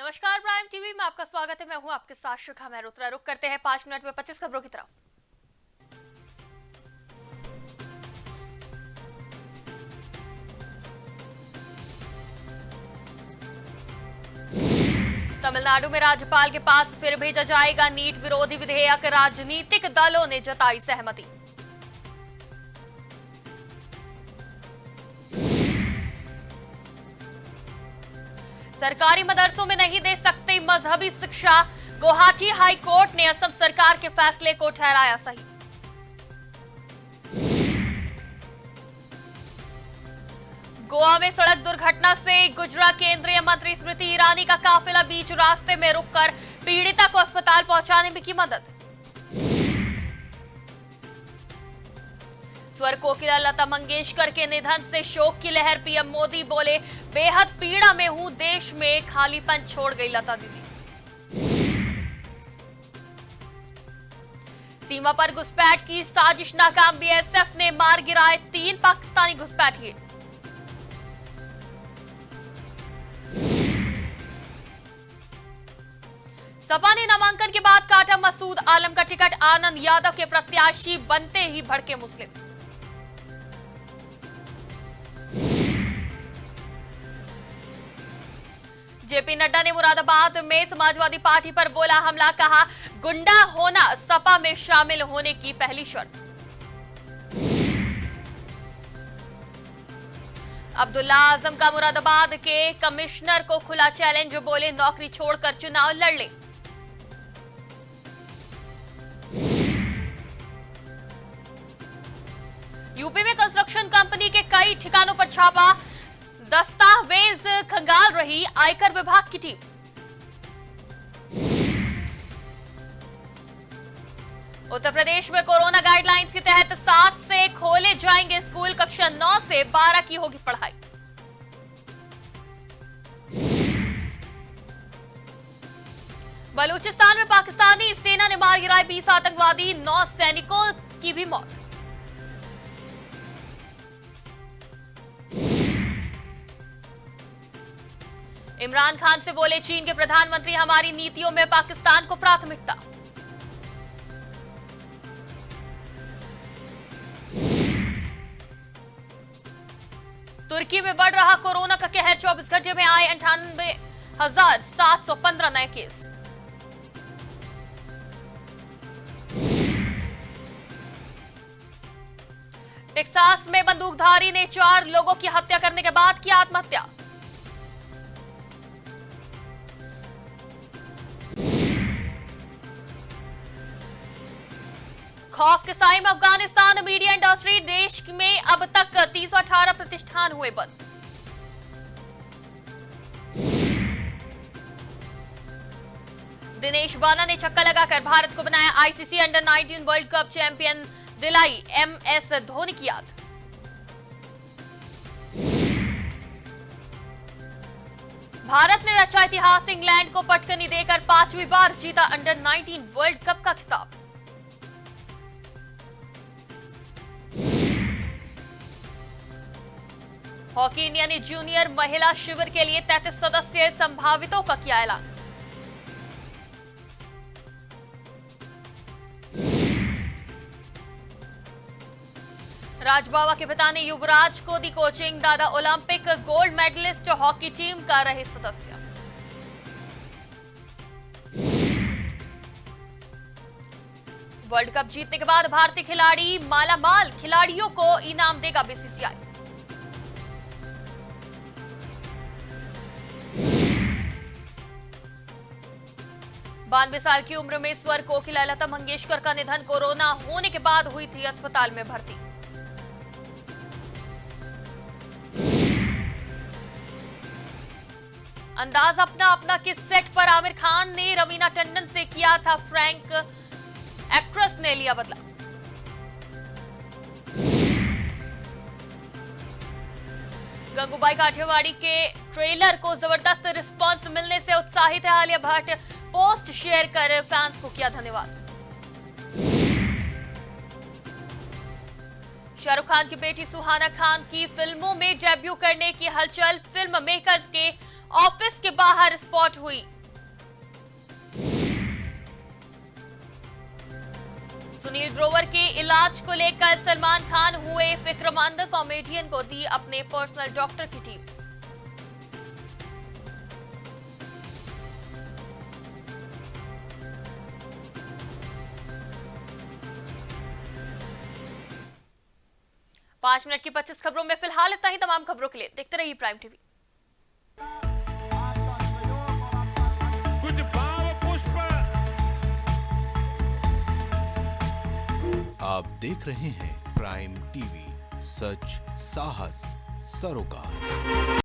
नमस्कार prime TV में आपका स्वागत है। मैं हूँ आपके साथ शिखा मेहरोत्रा। रुक करते हैं पाँच मिनट में पच्चीस खबरों की तरफ़। तमिलनाडु में राज्यपाल के पास फिर भेजा जाएगा नीट विरोधी विधेयक। राजनीतिक दलों ने जताई सहमति। सरकारी मदरसों में नहीं दे सकते मजहबी शिक्षा। गुवाहाटी हाई कोर्ट ने असम सरकार के फैसले को ठहराया सही। गोवा में सड़क दुर्घटना से गुजरा केंद्रीय मंत्री स्मृति ईरानी का काफिला बीच रास्ते में रुककर पीड़िता को अस्पताल पहुँचाने में की मदद। स्वर कोकिला लता मंगेशकर के निधन से शोक की लहर, पीएम मोदी बोले, बेहद पीड़ा में हूँ, देश में खालीपन छोड़ गई लता दीदी। सीमा पर घुसपैठ की साजिश नाकाम, बीएसएफ ने मार गिराए तीन पाकिस्तानी घुसपैठिए। सपा ने नामांकन के बाद काटा मसूद आलम का टिकट, आनंद यादव के प्रत्याशी बनते ही भड़के मुस्लिम। जेपी नड्डा ने मुरादाबाद में समाजवादी पार्टी पर बोला हमला, कहा गुंडा होना सपा में शामिल होने की पहली शर्त। अब्दुल्ला आज़म का मुरादाबाद के कमिश्नर को खुला चैलेंज, बोले नौकरी छोड़कर चुनाव लड़। ले यूपी में कंस्ट्रक्शन कंपनी के कई ठिकानों पर छापा दस्तावेज़ खंगाल रही आयकर विभाग की टीम। उत्तर प्रदेश में कोरोना गाइडलाइंस के तहत सात से खोले जाएँगे स्कूल, कक्षा नौ से बारह की होगी पढ़ाई। बलूचिस्तान में पाकिस्तानी सेना ने मार गिराए बीस आतंकवादी, नौ सैनिकों की भी मौत। इमरान खान से बोले, चीन के प्रधानमंत्री, हमारी नीतियों में पाकिस्तान को प्राथमिकता। तुर्की में बढ़ रहा कोरोना का कहर 24 घंटे में आए अंठानबे हज़ार सात सौ पंद्रह नए केस। टेक्सास में बंदूकधारी ने चार लोगों की हत्या करने के बाद की आत्महत्या। खौफ के साय में अफ़गानिस्तान मीडिया इंडस्ट्री देश में अब तक तीन सौ अठारह प्रतिष्ठान हुए बंद। दिनेश बाला ने छक्का लगाकर भारत को बनाया ICC under 19 world cup champion दिलाई एमएस धोनी की याद। भारत ने रचा इतिहास, इंग्लैंड को पटकनी देकर पांचवी बार जीता अंडर 19 वर्ल्ड कप का खिताब। हॉकी इंडिया ने जूनियर महिला शिविर के लिए 33 सदस्य संभावितों का किया ऐलान। राजबावा के पिता ने युवराज को दी कोचिंग, दादा Olympic, gold medallist, hockey team का रहे सदस्य। वर्ल्ड कप जीतने के बाद भारतीय खिलाड़ी मालामाल खिलाड़ियों को इनाम देगा बीसीसीआई। बानवे साल की उम्र में स्वर कोकिला लता मंगेशकर का निधन कोरोना होने के बाद हुई थी अस्पताल में भर्ती। अंदाज अपना अपना किस सेट पर आमिर खान ने रवीना टंडन से किया था फ्रैंक? एक्ट्रेस ने लिया बदला। गंगूबाई काठियावाड़ी के ट्रेलर को ज़बरदस्त रिस्पांस मिलने से उत्साहित है आलिया भट्ट। पोस्ट शेयर कर फैंस को किया धन्यवाद। शाहरुख खान की बेटी सुहाना खान की फ़िल्मों में डेब्यू करने की हलचल फ़िल्म मेकर्स के ऑफ़िस के बाहर स्पॉट हुई। सुनील ग्रोवर के इलाज को लेकर सलमान खान हुए फिक्रमंद कॉमेडियन को दी अपने पर्सनल डॉक्टर की टीम पाँच मिनट की पच्चीस खबरों में फ़िलहाल इतना ही। तमाम खबरों के लिए देखते रहिए प्राइम टीवी। कुछ भाव पुष्प। आप देख रहे हैं प्राइम टीवी सच साहस सरोकार।